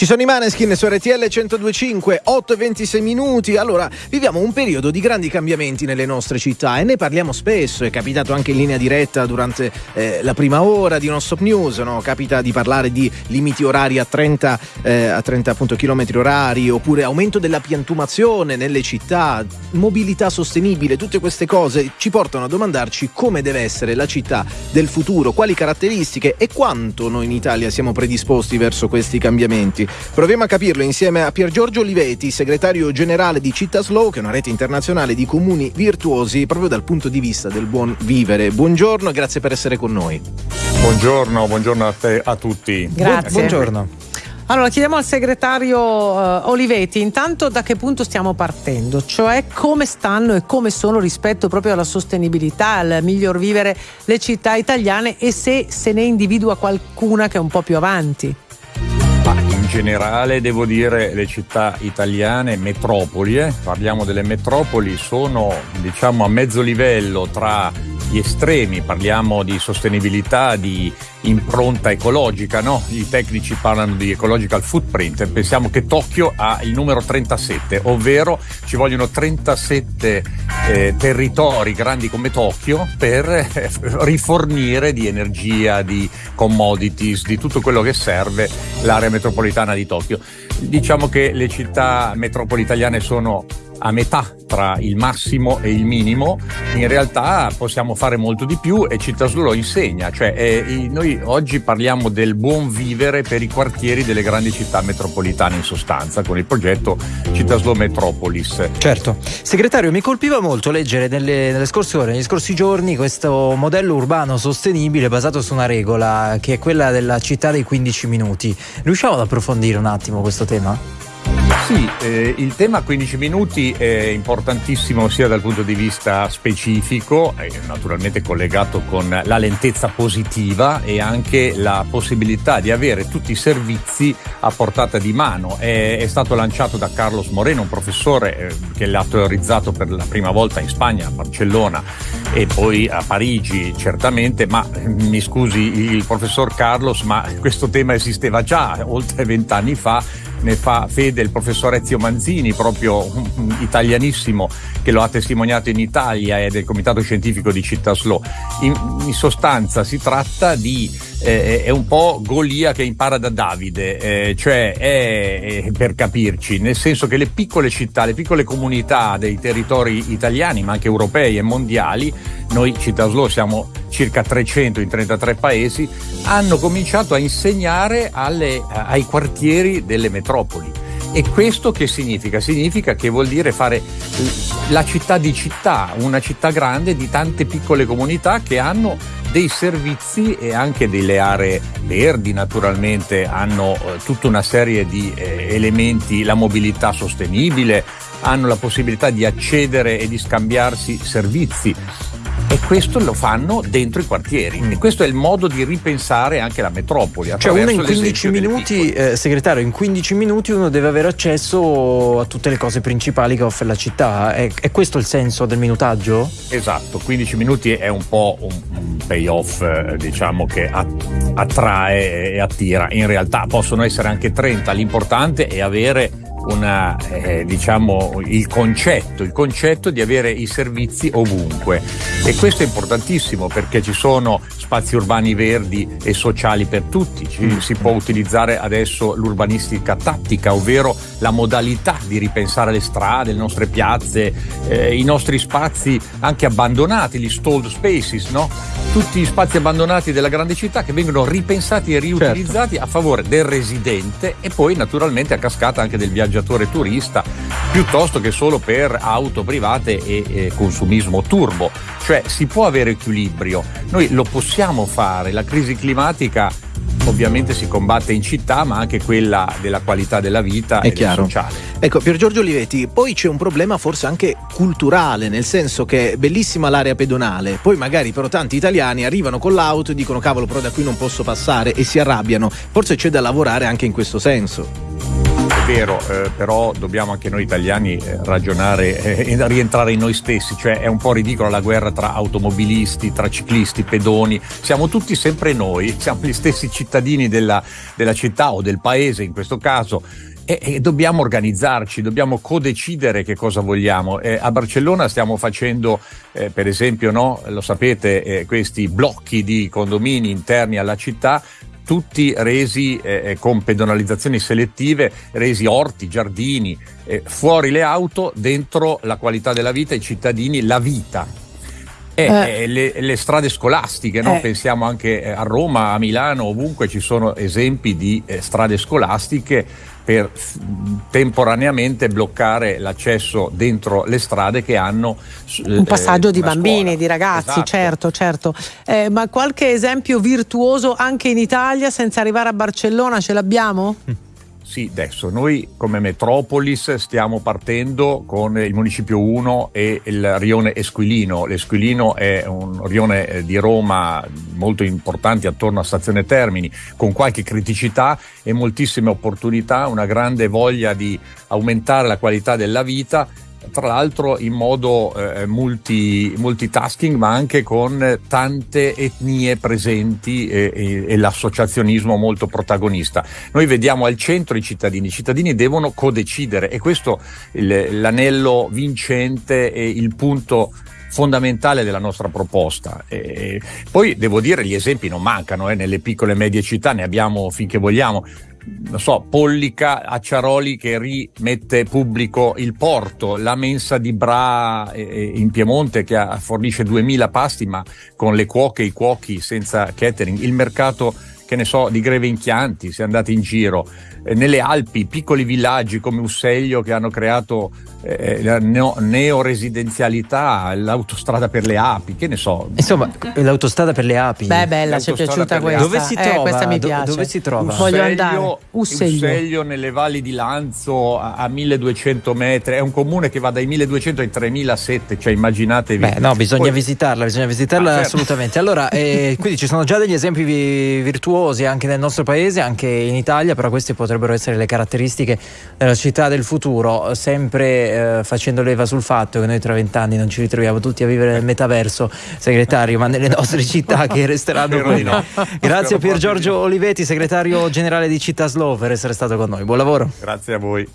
Ci sono i Maneskin su RTL 1025, 8 e 26 minuti. Allora, viviamo un periodo di grandi cambiamenti nelle nostre città e ne parliamo spesso. È capitato anche in linea diretta durante eh, la prima ora di Non Stop News. No? Capita di parlare di limiti orari a 30, eh, a 30 appunto, km orari oppure aumento della piantumazione nelle città, mobilità sostenibile. Tutte queste cose ci portano a domandarci come deve essere la città del futuro, quali caratteristiche e quanto noi in Italia siamo predisposti verso questi cambiamenti. Proviamo a capirlo insieme a Pier Giorgio Olivetti, segretario generale di Città Slow, che è una rete internazionale di comuni virtuosi proprio dal punto di vista del buon vivere. Buongiorno e grazie per essere con noi. Buongiorno, buongiorno a, te, a tutti. Grazie. Buongiorno. Allora chiediamo al segretario uh, Olivetti intanto da che punto stiamo partendo, cioè come stanno e come sono rispetto proprio alla sostenibilità, al miglior vivere le città italiane e se se ne individua qualcuna che è un po' più avanti. Generale devo dire le città italiane, metropoli, eh? parliamo delle metropoli, sono diciamo a mezzo livello tra gli estremi, parliamo di sostenibilità, di impronta ecologica, no? I tecnici parlano di ecological footprint, pensiamo che Tokyo ha il numero 37, ovvero ci vogliono 37 eh, territori grandi come Tokyo per eh, rifornire di energia, di commodities, di tutto quello che serve l'area metropolitana di Tokyo. Diciamo che le città metropolitane sono a metà tra il massimo e il minimo, in realtà possiamo fare molto di più e Cittàslo lo insegna, cioè eh, noi oggi parliamo del buon vivere per i quartieri delle grandi città metropolitane in sostanza con il progetto Cittàslo Metropolis. Certo, segretario mi colpiva molto leggere nelle, nelle scorse ore, negli scorsi giorni questo modello urbano sostenibile basato su una regola che è quella della città dei 15 minuti. Riusciamo ad approfondire un attimo questo tema? Sì, eh, il tema 15 minuti è importantissimo sia dal punto di vista specifico, è naturalmente collegato con la lentezza positiva e anche la possibilità di avere tutti i servizi a portata di mano. È, è stato lanciato da Carlos Moreno, un professore eh, che l'ha teorizzato per la prima volta in Spagna, a Barcellona e poi a Parigi certamente, ma eh, mi scusi il professor Carlos, ma questo tema esisteva già oltre vent'anni fa ne fa fede il professor Ezio Manzini, proprio italianissimo, che lo ha testimoniato in Italia e del Comitato Scientifico di Città Slow. In, in sostanza si tratta di eh, è un po' Golia che impara da Davide, eh, cioè è, è, per capirci, nel senso che le piccole città, le piccole comunità dei territori italiani, ma anche europei e mondiali, noi Città Slow siamo circa 300 in 33 paesi, hanno cominciato a insegnare alle, ai quartieri delle metropoli. E questo che significa? Significa che vuol dire fare la città di città, una città grande di tante piccole comunità che hanno dei servizi e anche delle aree verdi naturalmente, hanno eh, tutta una serie di eh, elementi, la mobilità sostenibile, hanno la possibilità di accedere e di scambiarsi servizi e questo lo fanno dentro i quartieri mm. e questo è il modo di ripensare anche la metropoli cioè uno in 15 minuti eh, segretario in 15 minuti uno deve avere accesso a tutte le cose principali che offre la città è, è questo il senso del minutaggio? esatto 15 minuti è un po' un payoff eh, diciamo che attrae e attira. In realtà possono essere anche 30 l'importante è avere una, eh, diciamo, il concetto, il concetto di avere i servizi ovunque e questo è importantissimo perché ci sono spazi urbani verdi e sociali per tutti, ci, mm. si può utilizzare adesso l'urbanistica tattica, ovvero la modalità di ripensare le strade, le nostre piazze, eh, i nostri spazi anche abbandonati, gli stalled spaces, no? tutti gli spazi abbandonati della grande città che vengono ripensati e riutilizzati certo. a favore del residente e poi naturalmente a cascata anche del viaggiatore turista piuttosto che solo per auto private e, e consumismo turbo. Cioè si può avere equilibrio, noi lo possiamo fare, la crisi climatica ovviamente si combatte in città, ma anche quella della qualità della vita È e chiaro. sociale. Ecco, Pier Giorgio Olivetti, poi c'è un problema forse anche culturale, nel senso che è bellissima l'area pedonale, poi magari però tanti italiani arrivano con l'auto e dicono cavolo, però da qui non posso passare e si arrabbiano. Forse c'è da lavorare anche in questo senso. Vero, eh, però dobbiamo anche noi italiani eh, ragionare e eh, rientrare in noi stessi, cioè è un po' ridicola la guerra tra automobilisti, tra ciclisti, pedoni, siamo tutti sempre noi, siamo gli stessi cittadini della, della città o del paese in questo caso. E, e, dobbiamo organizzarci, dobbiamo codecidere che cosa vogliamo. Eh, a Barcellona stiamo facendo, eh, per esempio, no, lo sapete, eh, questi blocchi di condomini interni alla città tutti resi eh, eh, con pedonalizzazioni selettive, resi orti, giardini, eh, fuori le auto, dentro la qualità della vita, i cittadini, la vita. E, eh. le, le, strade scolastiche, no? Eh. pensiamo anche a Roma, a Milano, ovunque ci sono esempi di eh, strade scolastiche per temporaneamente bloccare l'accesso dentro le strade che hanno un eh, passaggio eh, di bambini, scuola. di ragazzi, esatto. certo, certo. Eh, ma qualche esempio virtuoso anche in Italia senza arrivare a Barcellona ce l'abbiamo? Mm. Sì, adesso noi come Metropolis stiamo partendo con il Municipio 1 e il rione Esquilino. L'Esquilino è un rione eh, di Roma molto importante attorno a Stazione Termini, con qualche criticità e moltissime opportunità, una grande voglia di aumentare la qualità della vita tra l'altro in modo eh, multi, multitasking ma anche con tante etnie presenti e, e, e, l'associazionismo molto protagonista. Noi vediamo al centro i cittadini, i cittadini devono codecidere e questo il, l'anello vincente e il punto fondamentale della nostra proposta. E poi devo dire gli esempi non mancano, eh, nelle piccole e medie città ne abbiamo finché vogliamo non so, Pollica Acciaroli che rimette pubblico il porto, la mensa di Bra eh, in Piemonte che fornisce 2000 pasti ma con le cuoche e i cuochi senza catering, il mercato che ne so, di Greve in Chianti, si è andati in giro, eh, nelle Alpi, piccoli villaggi come Usseglio che hanno creato eh, la neo- neoresidenzialità, l'autostrada per le api, che ne so. Insomma, l'autostrada per le api. Beh, bella, ci è piaciuta questa. Dove si trova? Eh, questa mi piace. dove si trova? Usseglio, Voglio andare. Usseglio. Usseglio nelle valli di Lanzo a, a 1200 metri, è un comune che va dai 1200 ai 3007, cioè immaginatevi. Beh, no, bisogna Poi... visitarla, bisogna visitarla ah, certo. assolutamente. Allora, eh, quindi ci sono già degli esempi virtuosi anche nel nostro paese, anche in Italia, però queste potrebbero essere le caratteristiche della città del futuro, sempre eh, facendo leva sul fatto che noi tra vent'anni non ci ritroviamo tutti a vivere nel metaverso, segretario, ma nelle nostre città che resteranno qui. No. Grazie a Pier Giorgio Olivetti, segretario generale di Città Slow, per essere stato con noi. Buon lavoro. Grazie a voi.